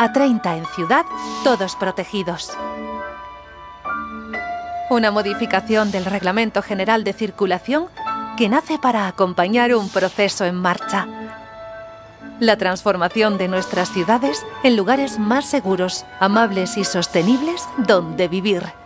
a 30 en ciudad, todos protegidos. Una modificación del Reglamento General de Circulación que nace para acompañar un proceso en marcha. La transformación de nuestras ciudades en lugares más seguros, amables y sostenibles donde vivir.